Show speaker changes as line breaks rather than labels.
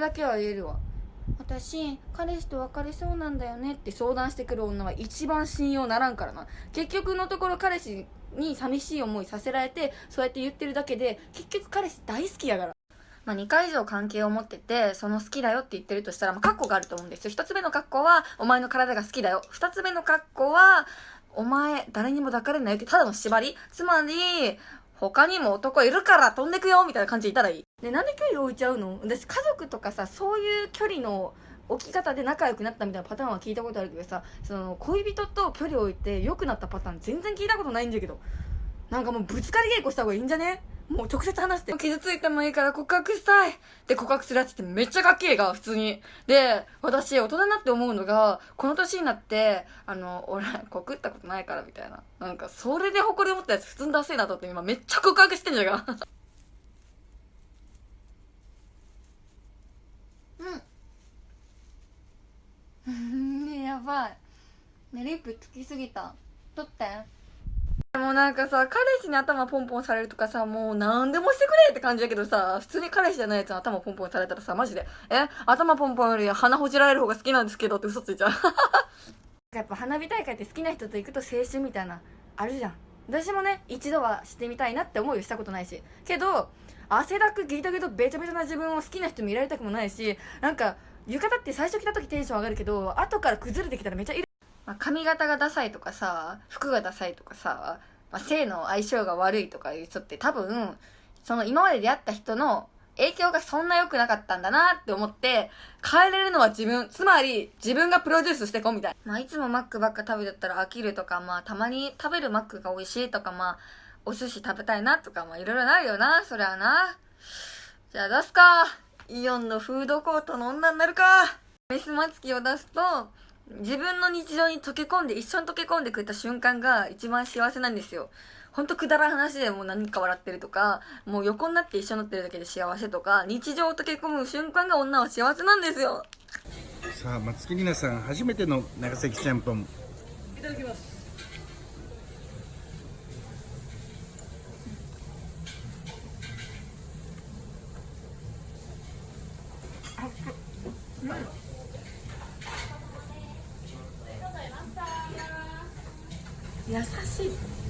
れだけは言えるわ私彼氏と別れそうなんだよねって相談してくる女は一番信用ならんからな結局のところ彼氏に寂しい思いさせられてそうやって言ってるだけで結局彼氏大好きやからまあ、2回以上関係を持ってて、その好きだよって言ってるとしたら、まあ、カッコがあると思うんですよ。1つ目のカッコは、お前の体が好きだよ。2つ目のカッコは、お前、誰にも抱かれないよって、ただの縛りつまり、他にも男いるから飛んでくよみたいな感じでいたらいい。で、なんで距離置いちゃうの？私、家族とかさ、そういう距離の置き方で仲良くなったみたいなパターンは聞いたことあるけどさ、その、恋人と距離を置いて良くなったパターン全然聞いたことないんだけど。なんかもうぶつかり稽古した方がいいんじゃね？もう直接話して。傷ついてもいいから告白したいって告白するやつってめっちゃかっけえが、普通に。で、私、大人になって思うのが、この年になって、あの、俺、告ったことないからみたいな。なんか、それで誇り持ったやつ普通にダセえなと思って今めっちゃ告白してんじゃん。うん。ねやばい。ね、リップつきすぎた。取って。もなんかさ、彼氏に頭ポンポンされるとかさ、もう何でもしてくれって感じだけどさ、普通に彼氏じゃないやつに頭ポンポンされたらさ、マジで、え？頭ポンポンより鼻ほじられる方が好きなんですけどって嘘ついちゃう。やっぱ花火大会って好きな人と行くと青春みたいな、あるじゃん。私もね、一度はしてみたいなって思いをしたことないし。けど、汗だくギトギトべちゃべちゃな自分を好きな人見られたくもないし、なんか、浴衣って最初着た時テンション上がるけど、後から崩れてきたらめっちゃいる。まあ、髪型がダサいとかさ、服がダサいとかさ、まあ、性の相性が悪いとかいう人って多分、その今まで出会った人の影響がそんな良くなかったんだなって思って、変えれるのは自分。つまり、自分がプロデュースしてこうみたいな。まあ、いつもマックばっか食べてたら飽きるとか、まあ、たまに食べるマックが美味しいとか、まあ、お寿司食べたいなとか、まあ、いろいろなるよな。そりゃな。じゃあ出すか。イオンのフードコートの女になるか。メスマツキを出すと、自分の日常に溶け込んで、一緒に溶け込んでくれた瞬間が一番幸せなんですよ。ほんとくだらん話でもう何か笑ってるとか、もう横になって一緒になってるだけで幸せとか、日常を溶け込む瞬間が女は幸せなんですよ。
さあ、松木里奈さん、初めての長崎ちゃんぽん。
いただきます。うん優しい。